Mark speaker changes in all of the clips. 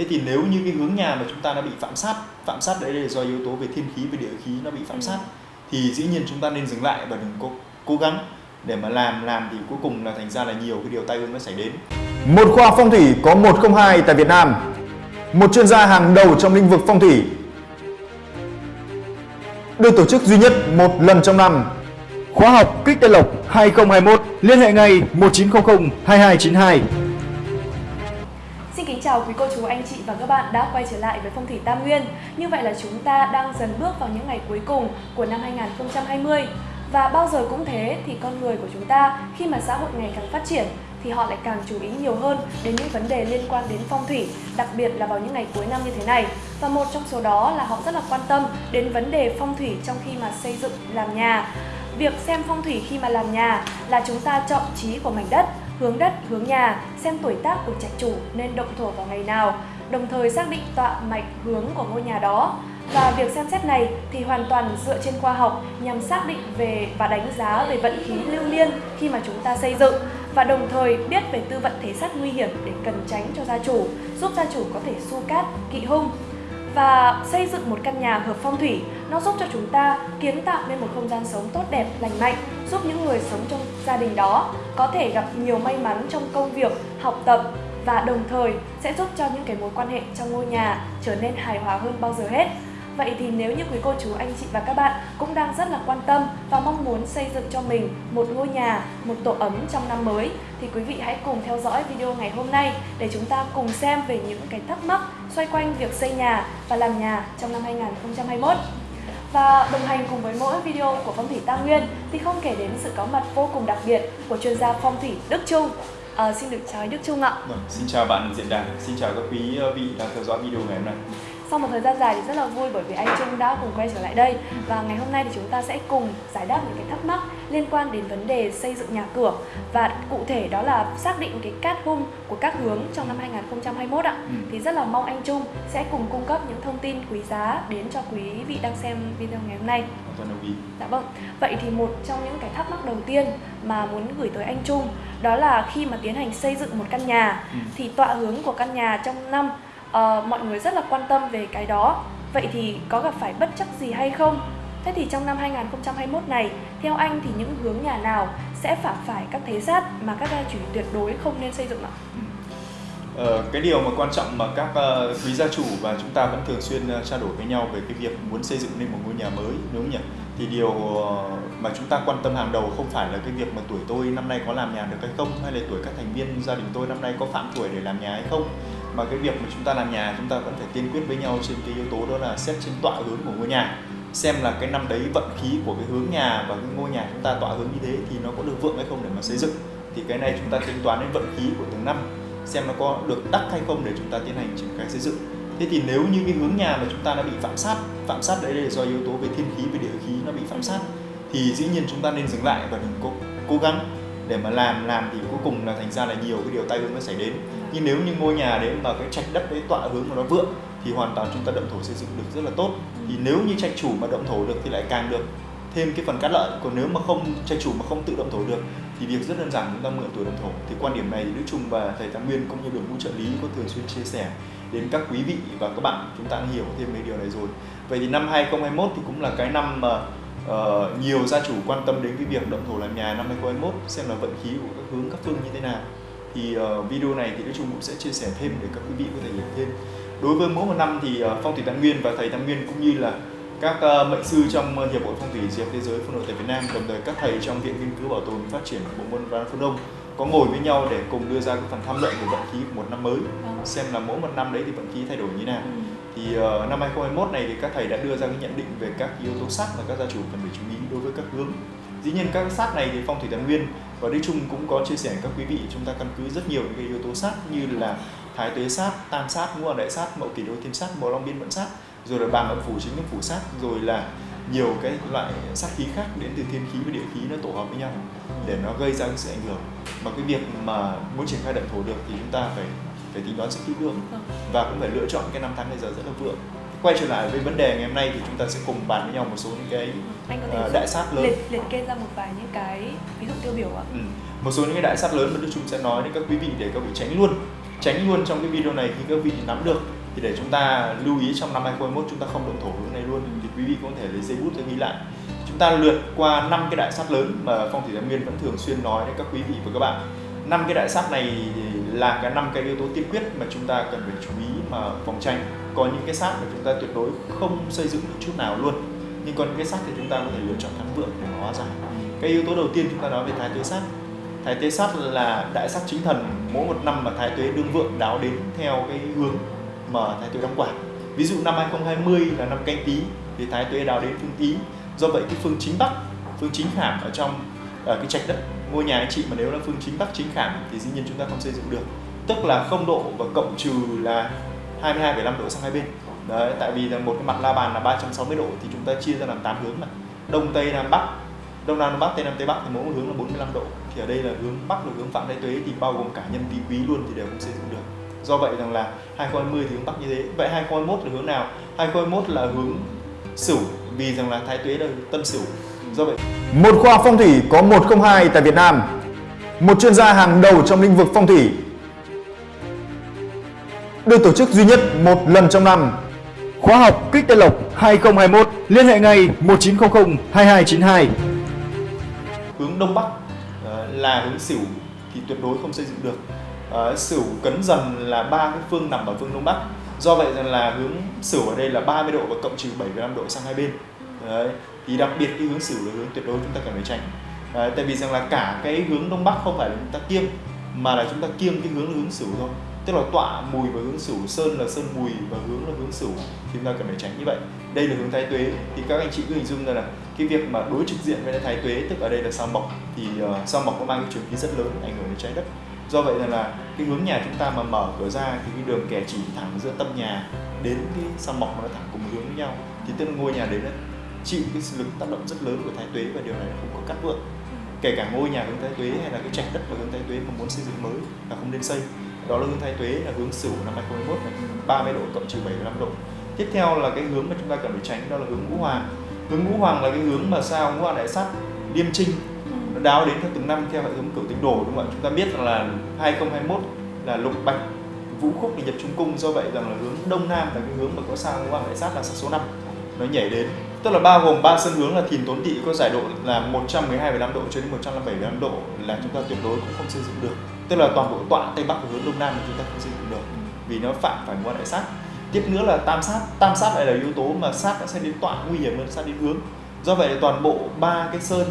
Speaker 1: thế thì nếu như cái hướng nhà mà chúng ta nó bị phạm sát phạm sát đấy là do yếu tố về thiên khí về địa khí nó bị phạm
Speaker 2: Ừ.
Speaker 1: sát thì dĩ nhiên chúng ta nên dừng lại và đừng có cố gắng để mà làm làm thì cuối cùng là thành ra là nhiều cái điều tai ương nó xảy đến
Speaker 3: Một khoa phong thủy có 102 tại Việt Nam. Một chuyên gia hàng đầu trong lĩnh vực phong thủy. Được tổ chức duy nhất một lần trong năm. Khóa học Kích Tây Lộc 2021 liên hệ ngay 1900 2292.
Speaker 2: Kính chào quý cô chú, anh chị và các bạn đã quay trở lại với Phong thủy Tam Nguyên. Như vậy là chúng ta đang dần bước vào những ngày cuối cùng của năm 2020. Và bao giờ cũng thế thì con người của chúng ta khi mà xã hội ngày càng phát triển thì họ lại càng chú ý nhiều hơn đến những vấn đề liên quan đến phong thủy, đặc biệt là vào những ngày cuối năm như thế này. Và một trong số đó là họ rất là quan tâm đến vấn đề phong thủy trong khi mà xây dựng làm nhà. Việc xem phong thủy khi mà làm nhà là chúng ta chọn trí của mảnh đất, hướng đất, hướng nhà, xem tuổi tác của trạch chủ nên động thổ vào ngày nào, đồng thời xác định tọa mạch hướng của ngôi nhà đó. Và việc xem xét này thì hoàn toàn dựa trên khoa học nhằm xác định về và đánh giá về vận khí lưu liên khi mà chúng ta xây dựng và đồng thời biết về tư vận thế sát nguy hiểm để cần tránh cho gia chủ, giúp gia chủ có thể su cát, kỵ hung và xây dựng một căn nhà hợp phong thủy nó giúp cho chúng ta kiến tạo nên một không gian sống tốt đẹp lành mạnh giúp những người sống trong gia đình đó có thể gặp nhiều may mắn trong công việc học tập và đồng thời sẽ giúp cho những cái mối quan hệ trong ngôi nhà trở nên hài hòa hơn bao giờ hết Vậy thì nếu như quý cô chú, anh chị và các bạn cũng đang rất là quan tâm và mong muốn xây dựng cho mình một ngôi nhà, một tổ ấm trong năm mới thì quý vị hãy cùng theo dõi video ngày hôm nay để chúng ta cùng xem về những cái thắc mắc xoay quanh việc xây nhà và làm nhà trong năm 2021. Và đồng hành cùng với mỗi video của Phong thủy Tam Nguyên thì không kể đến sự có mặt vô cùng đặc biệt của chuyên gia phong thủy Đức Trung. À, xin được chào anh Đức Trung ạ.
Speaker 1: Vâng, xin chào bạn diễn đàn, xin chào các quý vị đang theo dõi video ngày hôm nay.
Speaker 2: Sau một thời gian dài thì rất là vui bởi vì anh Trung đã cùng quay trở lại đây và ngày hôm nay thì chúng ta sẽ cùng giải đáp những cái thắc mắc liên quan đến vấn đề xây dựng nhà cửa và cụ thể đó là xác định cái cát hung của các hướng trong năm 2021 ạ.
Speaker 1: Ừ.
Speaker 2: Thì rất là mong anh Trung sẽ cùng cung cấp những thông tin quý giá đến cho quý vị đang xem video ngày hôm nay.
Speaker 1: Toàn đồng ý.
Speaker 2: Dạ vâng. Vậy thì một trong những cái thắc mắc đầu tiên mà muốn gửi tới anh Trung đó là khi mà tiến hành xây dựng một căn nhà
Speaker 1: Ừ.
Speaker 2: thì tọa hướng của căn nhà trong năm uh, mọi người rất là quan tâm về cái đó. Vậy thì có gặp phải bất chắc gì hay không? Thế thì trong năm 2021 này, theo anh thì những hướng nhà nào sẽ phạm phải các thế sát mà các gia chủ tuyệt đối không nên xây dựng ạ?
Speaker 1: Ờ, cái điều mà quan trọng mà các uh, quý gia chủ và chúng ta vẫn thường xuyên uh, trao đổi với nhau về cái việc muốn xây dựng nên một ngôi nhà mới đúng không nhỉ? Thì điều uh, mà chúng ta quan tâm hàng đầu không phải là cái việc mà tuổi tôi năm nay có làm nhà được hay không hay là tuổi các thành viên gia đình tôi năm nay có phạm tuổi để làm nhà hay không mà cái việc mà chúng ta làm nhà, chúng ta vẫn phải tiên quyết với nhau trên cái yếu tố đó là xét trên tọa hướng của ngôi nhà. Xem là cái năm đấy vận khí của cái hướng nhà và cái ngôi nhà chúng ta tọa hướng như thế thì nó có được vượng hay không để mà xây dựng. Thì cái này chúng ta tính toán đến vận khí của từng năm, xem nó có được đắc hay không để chúng ta tiến hành triển khai xây dựng. Thế thì nếu như cái hướng nhà mà chúng ta đã bị phạm sát phạm sát đấy là do yếu tố về thiên khí, về địa khí nó bị phạm sát, thì dĩ nhiên chúng ta nên dừng lại và đừng cố cố gắng để mà làm làm thì cuối cùng là thành ra là nhiều cái điều tai ương nó xảy đến. Nhưng nếu như ngôi nhà đấy mà cái trạch đất đấy tọa hướng mà nó vượng thì hoàn toàn chúng ta động thổ xây dựng được rất là tốt. Thì nếu như trạch chủ mà động thổ được thì lại càng được thêm cái phần cát lợi. Còn nếu mà không, trạch chủ mà không tự động thổ được thì việc rất đơn giản chúng ta mượn tuổi động thổ. Thì quan điểm này thì Đức Trung và thầy Tam Nguyên cũng như đội ngũ trợ lý có thường xuyên chia sẻ đến các quý vị và các bạn. Chúng ta hiểu thêm về điều này rồi. Vậy thì năm 2021 thì cũng là cái năm mà ờ, nhiều gia chủ quan tâm đến cái việc động thổ làm nhà năm 2021 xem là vận khí của các hướng các phương như thế nào thì ờ, video này thì Đức Trung cũng sẽ chia sẻ thêm để các quý vị có thể hiểu thêm đối với mỗi một năm thì ờ, phong thủy Tam Nguyên và thầy Tam Nguyên cũng như là các ờ, mệnh sư trong ờ, hiệp hội phong thủy diệp thế giới phương nội tại Việt Nam đồng thời các thầy trong viện nghiên cứu bảo tồn phát triển bộ môn văn phương Đông có ngồi với nhau để cùng đưa ra cái phần tham luận về vận khí của một năm mới
Speaker 2: Vâng.
Speaker 1: xem là mỗi một năm đấy thì vận khí thay đổi như thế nào
Speaker 2: Ừ
Speaker 1: thì uh, năm 2021 này thì các thầy đã đưa ra cái nhận định về các yếu tố sát mà các gia chủ cần phải chú ý đối với các hướng. Dĩ nhiên các sát này thì phong thủy tài nguyên và Đức Trung cũng có chia sẻ với các quý vị chúng ta căn cứ rất nhiều những cái yếu tố sát như là thái tuế sát tam sát ngũ hoàng đại sát mậu kỷ đô thiên sát mậu long biên vận sát rồi là bàn âm phủ chính âm phủ sát rồi là nhiều cái loại sát khí khác đến từ thiên khí và địa khí nó tổ hợp với nhau để nó gây ra sự ảnh hưởng. Mà cái việc mà muốn triển khai động thổ được thì chúng ta phải phải tính toán rất kỹ lưỡng.
Speaker 2: Vâng.
Speaker 1: và cũng phải lựa chọn cái năm tháng ngày giờ rất là vượng. Quay trở lại với vấn đề ngày hôm nay thì chúng ta sẽ cùng bàn với nhau một số những cái
Speaker 2: Anh có thể
Speaker 1: ờ, đại sát lớn.
Speaker 2: liệt liệt kê ra một vài những cái ví dụ tiêu biểu ạ.
Speaker 1: ừ. một số những cái đại sát lớn mà Đức Trung sẽ nói đến các quý vị để các vị tránh luôn. Tránh luôn trong cái video này khi các vị nắm được. Thì để chúng ta lưu ý trong năm 2021 chúng ta không động thổ hướng này luôn. Thì quý vị có thể lấy giấy bút ra ghi lại. Chúng ta lượt qua năm cái đại sát lớn mà phong thủy tam nguyên vẫn thường xuyên nói đến các quý vị và các bạn năm cái đại sát này là cái năm cái yếu tố tiên quyết mà chúng ta cần phải chú ý mà phòng tránh. Có những cái sát mà chúng ta tuyệt đối không xây dựng được chút nào luôn. Nhưng còn những cái sát thì chúng ta có thể lựa chọn thắng vượng để hóa giải cái yếu tố đầu tiên chúng ta nói về thái tuế sát thái tuế sát là đại sát chính thần. Mỗi một năm mà thái tuế đương vượng đáo đến theo cái hướng mà thái tuế đóng quản ví dụ năm 2020 là năm canh tí thì thái tuế đáo đến phương tý. Do vậy cái phương chính bắc, phương chính hàm ở trong, ở cái trạch đất ngôi nhà anh chị mà nếu là phương chính bắc chính khảm thì dĩ nhiên chúng ta không xây dựng được. Tức là không độ và cộng trừ là 22,5 độ sang hai bên. Đấy tại vì là một cái mặt la bàn là 360 độ thì chúng ta chia ra làm 8 hướng mà đông tây nam bắc. Đông nam bắc tây nam tây bắc thì mỗi một hướng là 45 độ. Thì ở đây là hướng bắc là hướng phạm thái tuế thì bao gồm cả nhân tý quý luôn thì đều không xây dựng được. Do vậy rằng là 2020 thì hướng bắc như thế. Vậy 2021 là hướng nào? 2021 là hướng sửu vì rằng là thái tuế là tân sửu.
Speaker 3: Một khoa phong thủy có 102 tại Việt Nam. Một chuyên gia hàng đầu trong lĩnh vực phong thủy. Được tổ chức duy nhất một lần trong năm. Khóa học Kích Tây Lộc 2021 liên hệ ngay 1900 2292.
Speaker 1: hướng đông bắc ờ, là hướng sửu thì tuyệt đối không xây dựng được Ờ, sửu cấn dần là ba cái phương nằm ở phương đông bắc do vậy rằng là hướng sửu ở đây là 30 độ và cộng trừ 75 độ sang hai bên Đấy thì đặc biệt cái hướng sửu là hướng tuyệt đối chúng ta cần phải tránh. Đấy, tại vì rằng là cả cái hướng đông bắc không phải là chúng ta kiêng mà là chúng ta kiêng cái hướng là hướng sửu thôi. Tức là tọa mùi và hướng sửu sơn là sơn mùi và hướng là hướng sửu thì chúng ta cần phải tránh như vậy. Đây là hướng thái tuế. Thì các anh chị cứ hình dung ra là cái việc mà đối trực diện với thái tuế tức ở đây là sao mộc thì uh, sao mộc có mang cái trường khí rất lớn ảnh hưởng đến trái đất. Do vậy là, là cái hướng nhà chúng ta mà mở cửa ra thì cái đường kẻ chỉ thẳng giữa tâm nhà đến cái sao mộc nó thẳng cùng hướng với nhau. Thì tức là ngôi nhà đấy nó chịu cái lực tác động rất lớn của thái tuế và điều này không có cắt vượng kể cả ngôi nhà hướng thái tuế hay là cái trạch đất và hướng thái tuế mà muốn xây dựng mới là không nên xây. Đó là hướng thái tuế là hướng sửu năm 2021 này 30 độ cộng trừ 75 độ. Tiếp theo là cái hướng mà chúng ta cần phải tránh đó là hướng ngũ hoàng. Hướng ngũ hoàng là cái hướng mà sao ngũ hoàng đại sát, liêm trinh, nó đáo đến theo từng năm theo hệ thống cửu tinh đồ đúng không ạ? Chúng ta biết rằng là 2021 là lục bạch, vũ khúc thì nhập trung cung, do vậy rằng là hướng đông nam là cái hướng mà có sao ngũ hoàng đại sát là số 5 nó nhảy đến tức là bao gồm ba sân hướng là thìn tốn tỵ có giải độ là 112,5 độ cho đến 157,5 độ là chúng ta tuyệt đối cũng không xây dựng được. Tức là toàn bộ tọa tây bắc và hướng đông nam thì chúng ta không xây dựng được vì nó phạm phải ngũ đại sát. Tiếp nữa là tam sát. Tam sát lại là yếu tố mà sát sẽ đến tọa nguy hiểm hơn sát đến hướng. Do vậy là toàn bộ ba cái sơn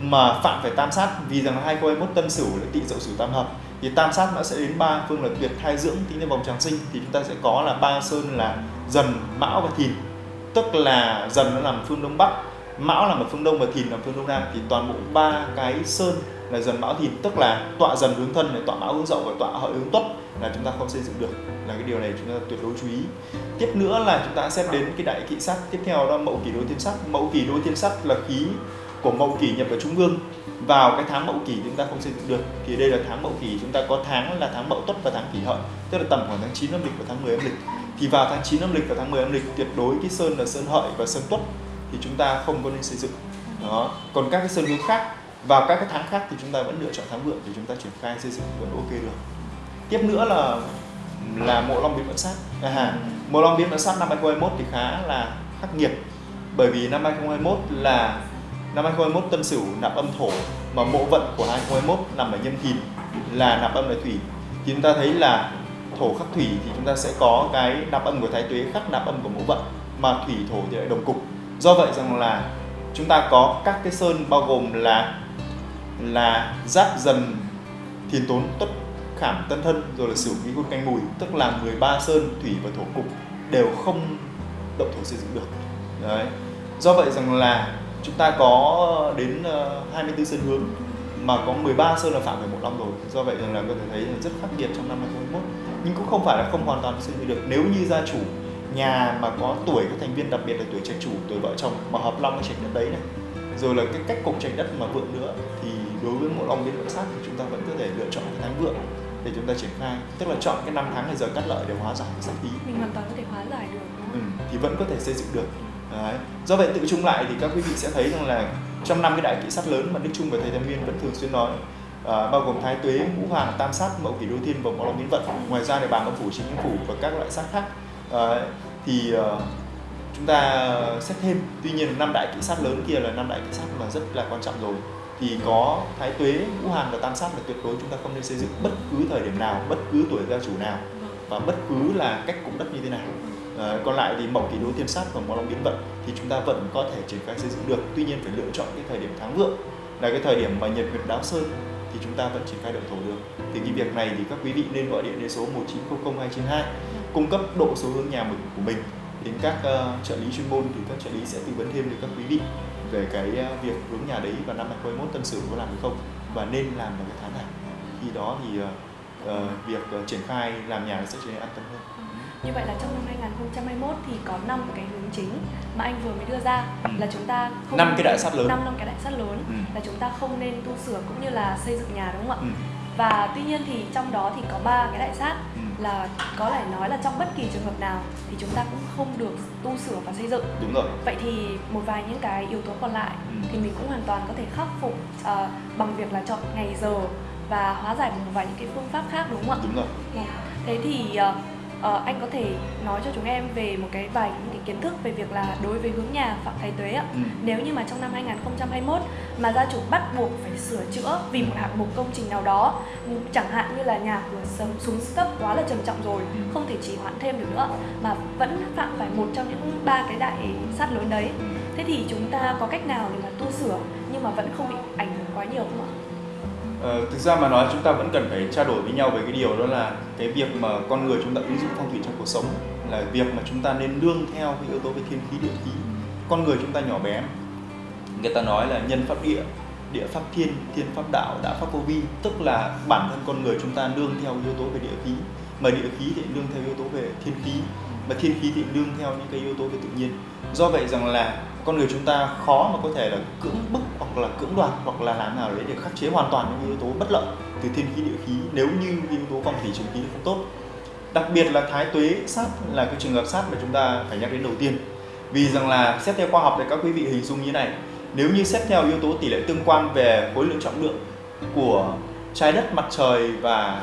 Speaker 1: mà phạm phải tam sát vì rằng là 2021 tân sửu là tỵ dậu sửu tam hợp thì tam sát nó sẽ đến ba phương là tuyệt thai dưỡng tính đến vòng tràng sinh thì chúng ta sẽ có là ba sơn là dần mão và thìn tức là dần nó nằm phương đông bắc, mão nằm ở phương đông và thìn nằm phương đông nam, thì toàn bộ ba cái sơn là dần mão thìn. Tức là tọa dần hướng thân này, tọa mão hướng dậu và tọa hợi hướng tuất là chúng ta không xây dựng được. Là cái điều này chúng ta tuyệt đối chú ý. Tiếp nữa là chúng ta sẽ đến cái đại kỵ sắc tiếp theo đó mậu kỷ đối thiên sắc mậu kỷ đối thiên sắc là khí của mậu kỷ nhập vào trung ương vào cái tháng mậu kỷ chúng ta không xây dựng được. Thì đây là tháng mậu kỷ, chúng ta có tháng là tháng mậu tuất và tháng kỷ hợi. Tức là tầm khoảng tháng 9 âm lịch và tháng 10 âm lịch thì vào tháng 9 âm lịch và tháng 10 âm lịch tuyệt đối cái sơn là sơn hợi và sơn tuất thì chúng ta không có nên xây dựng. Đó. Còn các cái sơn hướng khác vào các cái tháng khác thì chúng ta vẫn lựa chọn tháng vượng để chúng ta triển khai xây dựng vẫn ok được. Tiếp nữa là là mộ long biến vận sát. À, mộ long biến vận sát năm 2021 thì khá là khắc nghiệt. Bởi vì năm 2021 là năm 2021 tân sửu nạp âm thổ mà mộ vận của 2021 nằm ở nhâm thìn là nạp âm đại thủy. Thì chúng ta thấy là thổ khắc thủy thì chúng ta sẽ có cái nạp âm của thái tuế khắc nạp âm của mẫu vận, mà thủy thổ thì lại đồng cục. Do vậy rằng là chúng ta có các cái sơn bao gồm là là giáp dần, thiền tốn, tuất khảm, tân thân, rồi là sửu quý côn canh, mùi, tức là 13 sơn thủy và thổ cục đều không động thổ xây dựng được. Đấy. Do vậy rằng là chúng ta có đến ờ, 24 sơn hướng, mà có 13 sơn là phạm về một năm rồi do vậy rằng là có thể thấy là rất khác biệt trong năm 2021 nhưng cũng không phải là không hoàn toàn xây dựng được nếu như gia chủ nhà mà có tuổi các thành viên đặc biệt là tuổi trạch chủ tuổi vợ chồng mà hợp long cái trạch đất đấy này rồi là cái cách cục trạch đất mà vượng nữa thì đối với mộ long biến vượng sát thì chúng ta vẫn có thể lựa chọn cái tháng vượng để chúng ta triển khai tức là chọn cái năm tháng này giờ cắt lợi để hóa giải cái sát khí
Speaker 2: mình hoàn toàn có thể hóa giải được đúng không?
Speaker 1: ừ, thì vẫn có thể xây dựng được Đấy. do vậy tự chung lại thì các quý vị sẽ thấy rằng là trong năm cái đại kỵ sát lớn mà Đức Trung và thầy Tam Nguyên vẫn thường xuyên nói Ờ, bao gồm thái tuế, ngũ hoàng, tam sát, mậu kỷ đô thiên và mậu long biến vận. Ngoài ra thì bàn âm phủ, chính phủ và các loại sát khác ờ, thì ờ, chúng ta xét thêm. Tuy nhiên năm đại kỵ sát lớn kia là năm đại kỵ sát mà rất là quan trọng rồi thì có thái tuế, ngũ hoàng và tam sát là tuyệt đối chúng ta không nên xây dựng bất cứ thời điểm nào, bất cứ tuổi gia chủ nào và bất cứ là cách cụm đất như thế nào. À, còn lại thì mộc kỷ đô thiên sát và mộc long biến vận thì chúng ta vẫn có thể triển khai xây dựng được. Tuy nhiên phải lựa chọn cái thời điểm tháng vượng là cái thời điểm mà nhật nguyệt đáo sơn thì chúng ta vẫn triển khai động thổ được. Thì cái việc này thì các quý vị nên gọi điện đến số 1900 292 cung cấp độ số hướng nhà mình của mình đến các uh, trợ lý chuyên môn thì các trợ lý sẽ tư vấn thêm cho các quý vị về cái uh, việc hướng nhà đấy vào năm 2021 tân sửu có làm được không và nên làm vào cái tháng nào khi đó thì uh, uh, việc uh, triển khai làm nhà sẽ trở nên an tâm hơn
Speaker 2: như vậy là trong năm 2021 thì có 5 cái hướng chính mà anh vừa mới đưa ra ừ. là chúng ta
Speaker 1: không năm cái đại sát lớn
Speaker 2: 5 năm cái đại sát lớn ừ. là chúng ta không nên tu sửa cũng như là xây dựng nhà đúng không ạ? Ừ. Và tuy nhiên thì trong đó thì có ba cái đại sát ừ. là có thể nói là trong bất kỳ trường hợp nào thì chúng ta cũng không được tu sửa và xây dựng.
Speaker 1: Đúng rồi.
Speaker 2: Vậy thì một vài những cái yếu tố còn lại ừ. thì mình cũng hoàn toàn có thể khắc phục uh, bằng việc là chọn ngày giờ và hóa giải một vài những cái phương pháp khác đúng không ạ?
Speaker 1: Đúng rồi.
Speaker 2: Thế thì uh, uh, anh có thể nói cho chúng em về một cái vài những cái kiến thức về việc là đối với hướng nhà Phạm Thái Tuế ạ. Ừ. Nếu như mà trong năm 2021 mà gia chủ bắt buộc phải sửa chữa vì một hạng mục công trình nào đó, chẳng hạn như là nhà cửa sớm xuống cấp quá là trầm trọng rồi, ừ. không thể chỉ hoãn thêm được nữa mà vẫn phạm phải một trong những ba cái đại sát lớn đấy. Ừ. Thế thì chúng ta có cách nào để mà tu sửa nhưng mà vẫn không bị ảnh hưởng quá nhiều không ạ?
Speaker 1: Ờ, thực ra mà nói chúng ta vẫn cần phải trao đổi với nhau về cái điều đó là cái việc mà con người chúng ta ứng dụng phong thủy trong cuộc sống là việc mà chúng ta nên nương theo cái yếu tố về thiên khí địa khí. Con người chúng ta nhỏ bé người ta nói là nhân pháp địa địa pháp thiên thiên pháp đạo đạo pháp vô vi tức là bản thân con người chúng ta nương theo yếu tố về địa khí. Mà địa khí thì nương theo yếu tố về thiên khí mà thiên khí thì đương theo những cái yếu tố về tự nhiên. Do vậy rằng là con người chúng ta khó mà có thể là cưỡng bức hoặc là cưỡng đoạt hoặc là làm nào đấy để khắc chế hoàn toàn những yếu tố bất lợi từ thiên khí địa khí nếu như yếu tố phong thủy trường khí không tốt. Đặc biệt là thái tuế sát là cái trường hợp sát mà chúng ta phải nhắc đến đầu tiên. Vì rằng là xét theo khoa học thì các quý vị hình dung như thế này nếu như xét theo yếu tố tỷ lệ tương quan về khối lượng trọng lượng của trái đất mặt trời và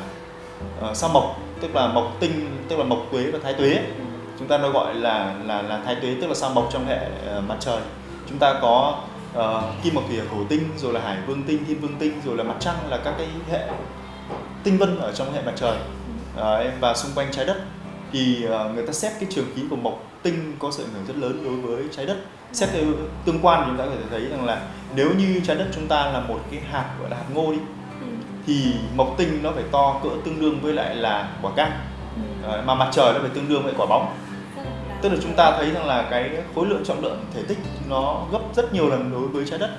Speaker 1: uh, sao mộc tức là mộc tinh tức là mộc tuế và thái tuế chúng ta nó gọi là là là thái tuế tức là sao mộc trong hệ uh, mặt trời. Chúng ta có uh, kim mộc thủy thổ tinh rồi là hải vương tinh thiên vương tinh rồi là mặt trăng là các cái hệ tinh vân ở trong hệ mặt trời. Uh, và xung quanh trái đất thì uh, người ta xét cái trường khí của mộc tinh có sự ảnh hưởng rất lớn đối với trái đất. Xét theo tương quan chúng ta có thể thấy rằng là nếu như trái đất chúng ta là một cái hạt gọi là hạt ngô đi ừ. thì mộc tinh nó phải to cỡ tương đương với lại là quả cam. Ừ. mà mặt trời nó phải tương đương với quả bóng tức là chúng ta thấy rằng là cái khối lượng trọng lượng thể tích nó gấp rất nhiều lần đối với trái đất.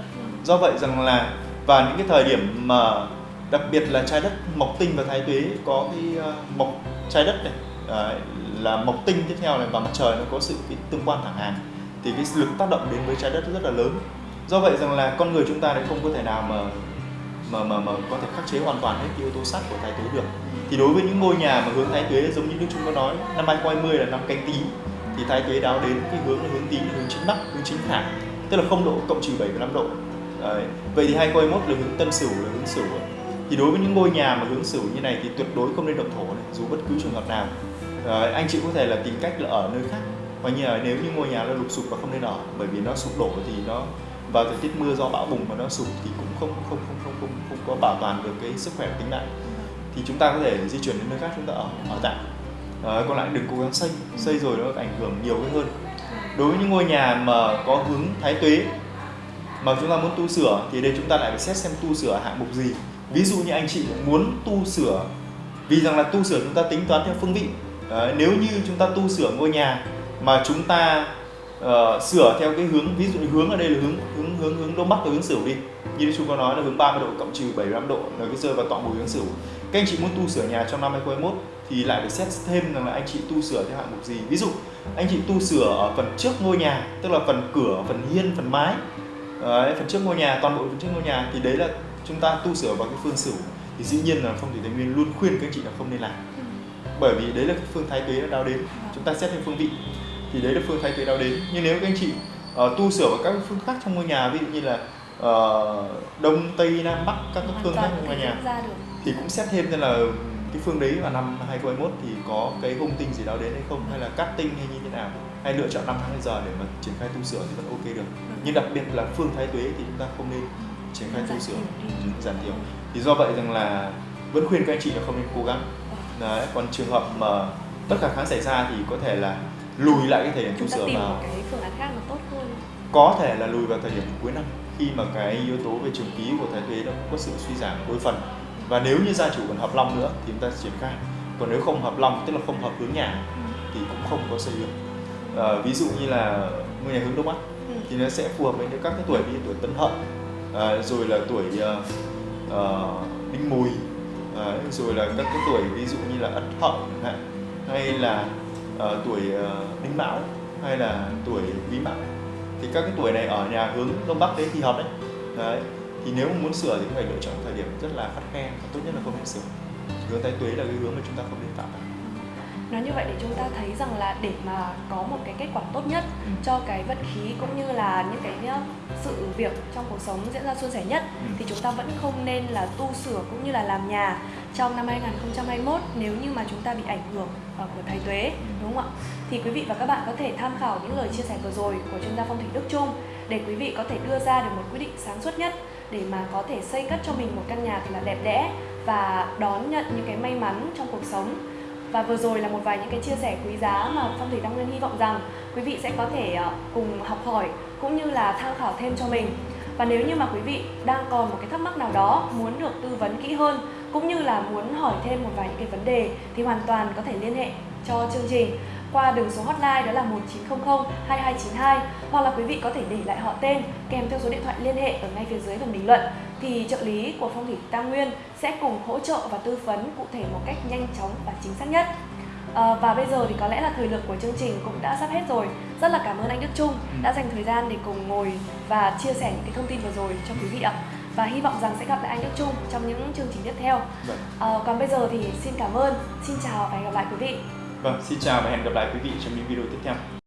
Speaker 1: Do vậy rằng là và những cái thời điểm mà đặc biệt là trái đất mộc tinh và thái tuế có cái uh, mộc trái đất này đấy, là mộc tinh tiếp theo này và mặt trời nó có sự cái tương quan thẳng hàng thì cái lực tác động đến với trái đất rất là lớn. Do vậy rằng là con người chúng ta lại không có thể nào mà mà mà mà có thể khắc chế hoàn toàn hết cái yếu tố sắt của thái tuế được. Thì đối với những ngôi nhà mà hướng thái tuế giống như đức chúng có nói năm 2020 là năm canh tí thì thái kế đáo đến cái hướng hướng tím hướng chính bắc hướng chính thẳng tức là không độ cộng trừ 7,5 độ. Đấy. vậy thì 2021 là hướng tân sửu là hướng sửu thì đối với những ngôi nhà mà hướng sửu như này thì tuyệt đối không nên động thổ này dù bất cứ trường hợp nào. Đấy, anh chị có thể là tìm cách là ở nơi khác và như là nếu như ngôi nhà nó lụp sụp và không nên ở bởi vì nó sụp đổ thì nó vào thời tiết mưa do bão bùng mà nó sụp thì cũng không không không không không, không có bảo toàn được cái sức khỏe tính mạng. Thì chúng ta có thể di chuyển đến nơi khác chúng ta ở ở tạm. Ờ, Đấy, còn lại đừng cố gắng xây xây rồi nó ảnh hưởng nhiều cái hơn. Đối với những ngôi nhà mà có hướng thái tuế mà chúng ta muốn tu sửa thì đây chúng ta lại phải xét xem tu sửa hạng mục gì. Ví dụ như anh chị muốn tu sửa vì rằng là tu sửa chúng ta tính toán theo phương vị. Đấy, nếu như chúng ta tu sửa ngôi nhà mà chúng ta uh, sửa theo cái hướng ví dụ như hướng ở đây là hướng hướng hướng hướng đông bắc và hướng sửu đi. Như chúng có nói là hướng 30 độ cộng trừ 75 độ là cái rơi vào tọa bùi hướng sửu. Các anh chị muốn tu sửa nhà trong năm 2021 thì lại phải xét thêm rằng là anh chị tu sửa theo hạng mục gì. Ví dụ anh chị tu sửa ở phần trước ngôi nhà tức là phần cửa phần hiên phần mái. Đấy, phần trước ngôi nhà toàn bộ phần trước ngôi nhà thì đấy là chúng ta tu sửa vào cái phương sửu thì dĩ nhiên là phong thủy tây nguyên luôn khuyên các anh chị là không nên làm. Bởi vì đấy là cái phương thái tuế đào đến. Chúng ta xét theo phương vị thì đấy là phương thái tuế đào đến. Nhưng nếu các anh chị uh, tu sửa vào các phương khác trong ngôi nhà ví dụ như là ờ, đông tây nam bắc các
Speaker 2: hoàn
Speaker 1: phương khác ngoài
Speaker 2: thể
Speaker 1: nhà
Speaker 2: ra
Speaker 1: thì cũng xét thêm xem là cái phương đấy vào năm 2021 thì có cái hung tinh gì đó đến hay không? Hay là cát tinh hay như thế nào? Hay lựa chọn năm tháng bây giờ để mà triển khai tu sửa thì vẫn ok được? Nhưng đặc biệt là phương thái tuế thì chúng ta không nên triển khai tu sửa. Ừ, giảm thiểu. Thì do vậy rằng là vẫn khuyên các anh chị là không nên cố gắng. Đấy còn trường hợp mà tất cả kháng xảy ra thì có thể là lùi lại cái thời điểm tu sửa
Speaker 2: tìm
Speaker 1: vào.
Speaker 2: cái phương án khác nó tốt hơn.
Speaker 1: Có thể là lùi vào thời điểm cuối năm khi mà cái yếu tố về trường ký của thái tuế nó cũng có sự suy giảm đôi phần và nếu như gia chủ còn hợp long nữa thì chúng ta triển khai. Còn nếu không hợp long tức là không hợp hướng nhà thì cũng không có xây dựng. Ờ, ví dụ như là ngôi nhà hướng đông bắc
Speaker 2: Ừ.
Speaker 1: thì nó sẽ phù hợp với các cái tuổi như tuổi tân hợi à, rồi là tuổi ờ, ờ, đinh mùi. Đấy, rồi là các cái tuổi ví dụ như là ất hợi hạn hay là ờ, tuổi ờ, đinh mão hay là tuổi quý mão. Thì các cái tuổi này ở nhà hướng đông bắc đấy thì hợp đấy. Đấy thì nếu mà muốn sửa thì phải lựa chọn thời điểm rất là khắt khe và tốt nhất là không nên sửa hướng tái tuế là cái hướng mà chúng ta không nên phạm phải
Speaker 2: nói như vậy để chúng ta thấy rằng là để mà có một cái kết quả tốt nhất
Speaker 1: Ừ.
Speaker 2: cho cái vận khí cũng như là những cái sự việc trong cuộc sống diễn ra suôn sẻ nhất
Speaker 1: Ừ.
Speaker 2: thì chúng ta vẫn không nên là tu sửa cũng như là làm nhà trong năm 2021 nếu như mà chúng ta bị ảnh hưởng ờ, của thái tuế đúng không ạ? Thì quý vị và các bạn có thể tham khảo những lời chia sẻ vừa rồi của chuyên gia phong thủy Đức Trung để quý vị có thể đưa ra được một quyết định sáng suốt nhất để mà có thể xây cất cho mình một căn nhà thật là đẹp đẽ và đón nhận những cái may mắn trong cuộc sống và vừa rồi là một vài những cái chia sẻ quý giá mà Phong thủy đăng Nguyên hy vọng rằng quý vị sẽ có thể ờ, cùng học hỏi cũng như là tham khảo thêm cho mình. Và nếu như mà quý vị đang còn một cái thắc mắc nào đó, muốn được tư vấn kỹ hơn cũng như là muốn hỏi thêm một vài những cái vấn đề thì hoàn toàn có thể liên hệ cho chương trình qua đường số hotline đó là 1900 2292 hoặc là quý vị có thể để lại họ tên kèm theo số điện thoại liên hệ ở ngay phía dưới phần bình luận thì trợ lý của Phong thủy Tam Nguyên sẽ cùng hỗ trợ và tư vấn cụ thể một cách nhanh chóng và chính xác nhất. À, và bây giờ thì có lẽ là thời lượng của chương trình cũng đã sắp hết rồi. Rất là cảm ơn anh Đức Trung đã dành thời gian để cùng ngồi và chia sẻ những cái thông tin vừa rồi cho quý vị ạ. Và hy vọng rằng sẽ gặp lại anh Đức Trung trong những chương trình tiếp theo. À, còn bây giờ thì xin cảm ơn, xin chào và hẹn gặp lại quý vị.
Speaker 1: Vâng, xin chào và hẹn gặp lại quý vị trong những video tiếp theo.